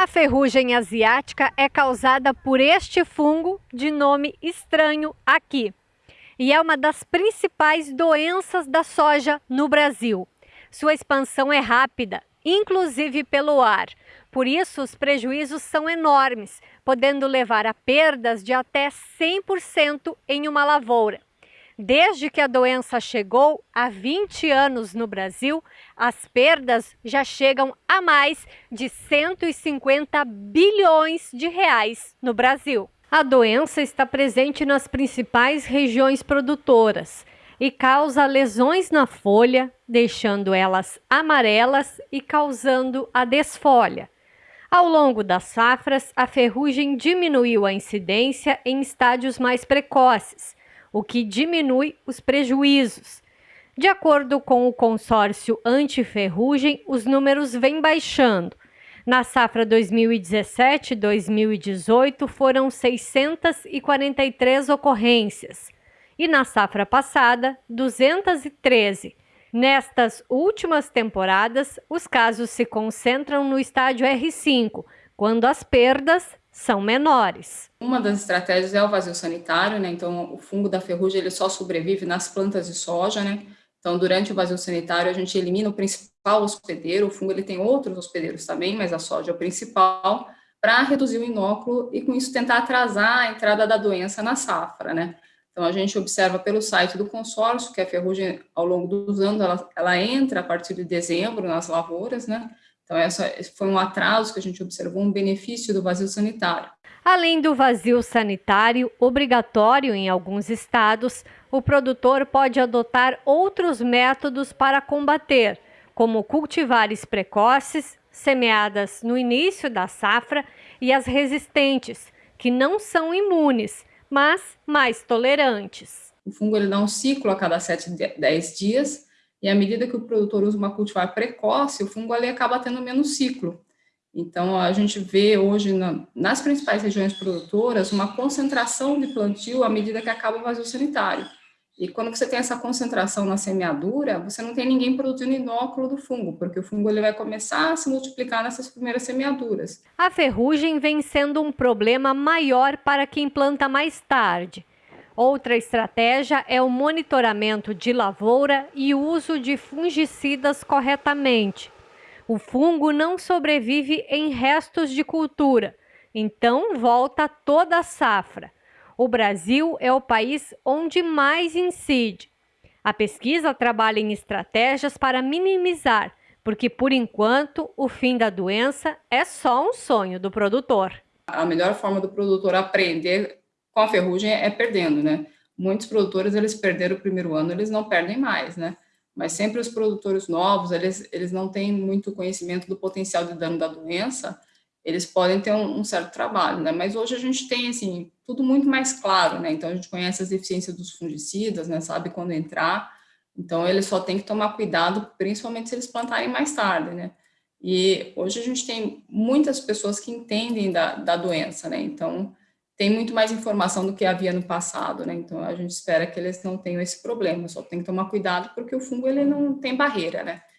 A ferrugem asiática é causada por este fungo de nome estranho aqui e é uma das principais doenças da soja no Brasil. Sua expansão é rápida, inclusive pelo ar. Por isso, os prejuízos são enormes, podendo levar a perdas de até 100% em uma lavoura. Desde que a doença chegou há 20 anos no Brasil, as perdas já chegam a mais de 150 bilhões de reais no Brasil. A doença está presente nas principais regiões produtoras e causa lesões na folha, deixando elas amarelas e causando a desfolha. Ao longo das safras, a ferrugem diminuiu a incidência em estádios mais precoces, o que diminui os prejuízos. De acordo com o consórcio anti-ferrugem, os números vêm baixando. Na safra 2017-2018 foram 643 ocorrências e na safra passada 213. Nestas últimas temporadas, os casos se concentram no estádio R5, quando as perdas são menores. Uma das estratégias é o vazio sanitário, né? Então, o fungo da ferrugem ele só sobrevive nas plantas de soja, né? Então, durante o vazio sanitário, a gente elimina o principal hospedeiro. O fungo ele tem outros hospedeiros também, mas a soja é o principal, para reduzir o inóculo e, com isso, tentar atrasar a entrada da doença na safra, né? Então, a gente observa pelo site do consórcio que a ferrugem, ao longo dos anos, ela, ela entra a partir de dezembro nas lavouras, né? Então, essa foi um atraso que a gente observou, um benefício do vazio sanitário. Além do vazio sanitário, obrigatório em alguns estados, o produtor pode adotar outros métodos para combater, como cultivares precoces, semeadas no início da safra, e as resistentes, que não são imunes, mas mais tolerantes. O fungo ele dá um ciclo a cada 7, 10 dias, e à medida que o produtor usa uma cultivar precoce, o fungo ali acaba tendo menos ciclo. Então, a gente vê hoje na, nas principais regiões produtoras uma concentração de plantio à medida que acaba o vazio sanitário. E quando você tem essa concentração na semeadura, você não tem ninguém produzindo inóculo do fungo, porque o fungo ele vai começar a se multiplicar nessas primeiras semeaduras. A ferrugem vem sendo um problema maior para quem planta mais tarde. Outra estratégia é o monitoramento de lavoura e uso de fungicidas corretamente. O fungo não sobrevive em restos de cultura, então volta toda a safra. O Brasil é o país onde mais incide. A pesquisa trabalha em estratégias para minimizar, porque por enquanto o fim da doença é só um sonho do produtor. A melhor forma do produtor aprender com a ferrugem é perdendo, né? Muitos produtores, eles perderam o primeiro ano, eles não perdem mais, né? Mas sempre os produtores novos, eles, eles não têm muito conhecimento do potencial de dano da doença, eles podem ter um, um, certo trabalho, né? Mas hoje a gente tem, assim, tudo muito mais claro, né? Então, a gente conhece as deficiências dos fungicidas, né? Sabe quando entrar. Então, eles só tem que tomar cuidado, principalmente se eles plantarem mais tarde, né? E hoje a gente tem muitas pessoas que entendem da, da doença, né? Então, tem muito mais informação do que havia no passado, né? Então a gente espera que eles não tenham esse problema, só tem que tomar cuidado porque o fungo ele não tem barreira, né?